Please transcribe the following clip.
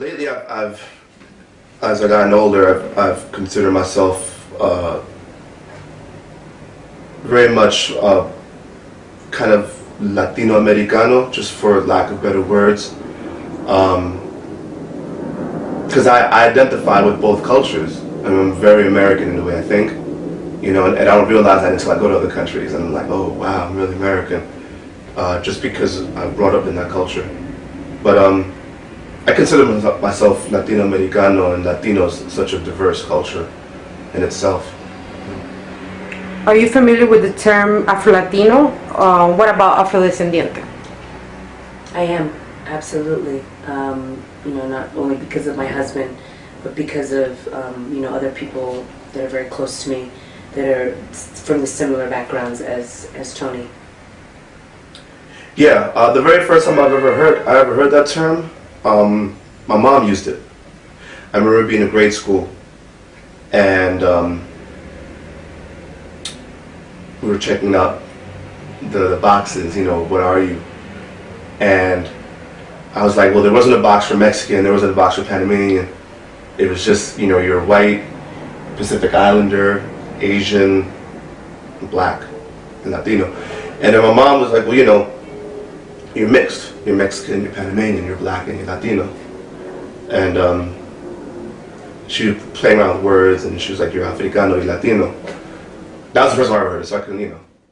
Lately, I've, I've as I gotten older, I've, I've considered myself uh, very much uh, kind of Latino Americano, just for lack of better words. Because I, I identify with both cultures. I I'm very American in the way I think, you know, and, and I don't realize that until I go to other countries. And I'm like, oh, wow, I'm really American. Uh, just because I brought up in that culture. But um, consider myself Latino Americano and Latinos such a diverse culture in itself. Are you familiar with the term Afro-Latino? Uh, what about Afrodescendiente? I am, absolutely. Um, you know, not only because of my husband, but because of, um, you know, other people that are very close to me that are from the similar backgrounds as, as Tony. Yeah, uh, the very first time I've ever heard, I ever heard that term, um, my mom used it. I remember being in grade school, and um, we were checking out the boxes, you know, what are you? And I was like, well, there wasn't a box for Mexican, there wasn't a box for Panamanian. It was just, you know, you're white, Pacific Islander, Asian, black, and Latino. And then my mom was like, well, you know, you're mixed. You're Mexican, you're Panamanian, you're black, and you're Latino. And um, she was playing around with words, and she was like, you're Africano, you're Latino. That was the first time I heard it, so I couldn't, you know.